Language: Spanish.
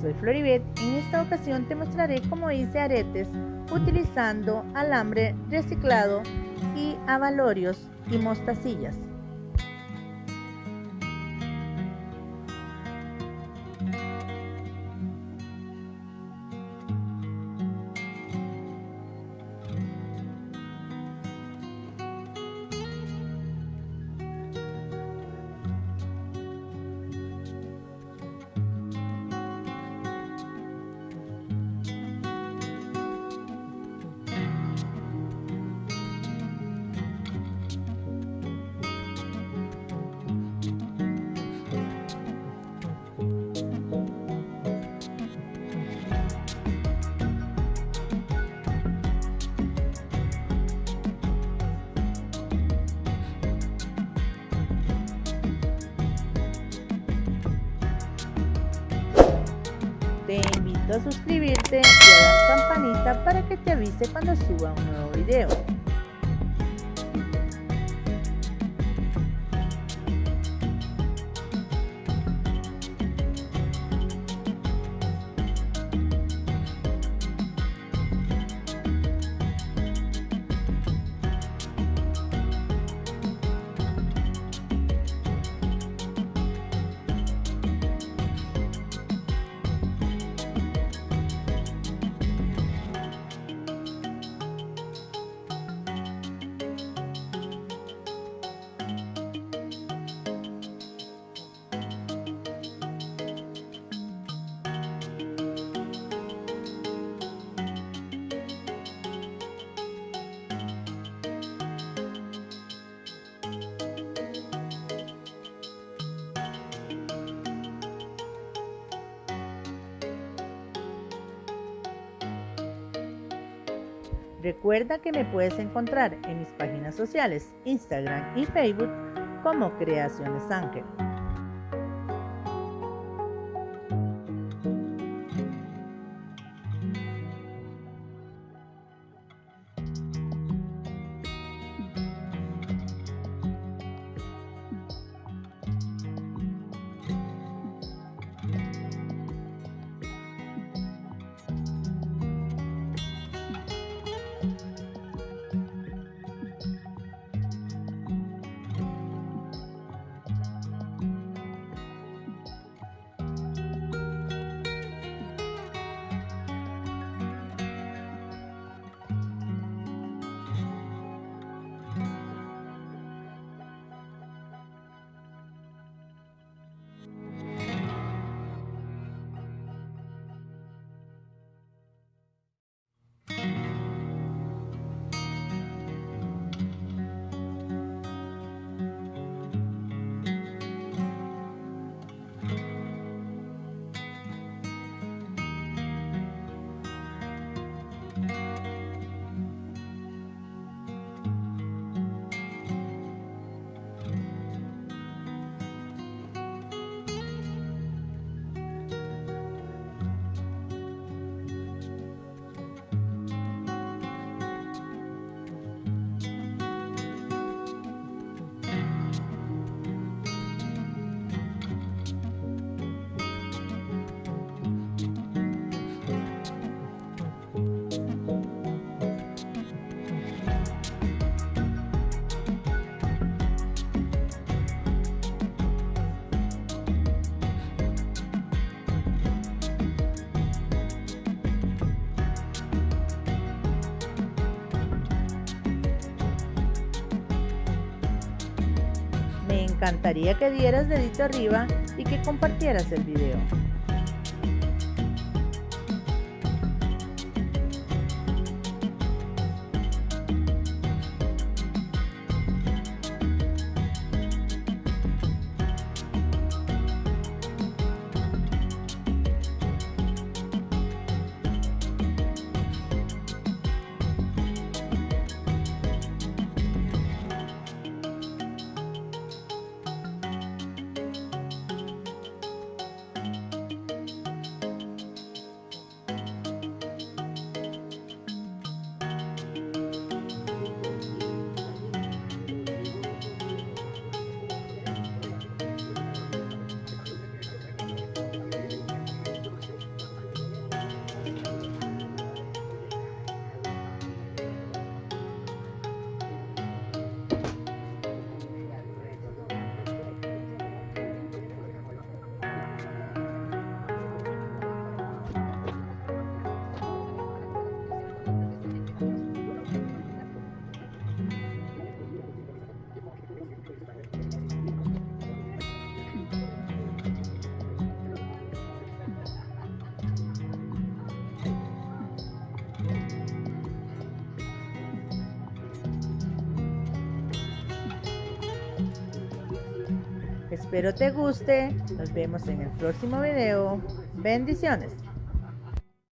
soy Floribet, en esta ocasión te mostraré cómo hice aretes utilizando alambre reciclado y abalorios y mostacillas. Suscribirte y a dar campanita para que te avise cuando suba un nuevo video. Recuerda que me puedes encontrar en mis páginas sociales, Instagram y Facebook como Creaciones Ángel. Encantaría que dieras dedito arriba y que compartieras el video. Espero te guste. Nos vemos en el próximo video. Bendiciones.